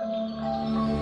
Lupa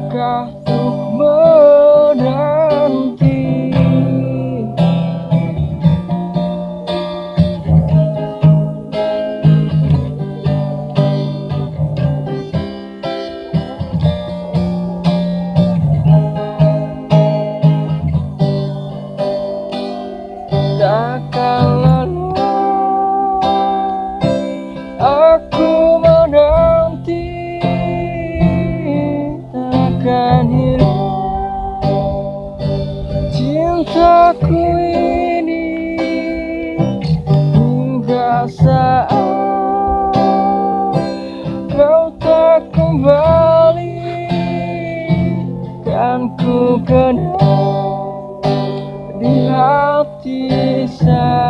Salahkah untuk menanti? Takkan lalu Aku saat Kau tak kembali Kan ku kenal di hati saja